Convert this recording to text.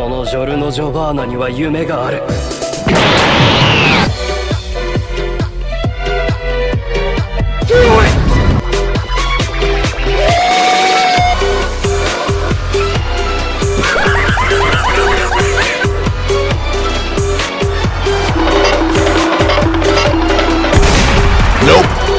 このジョルノ・ジョバーナには夢がある Nope.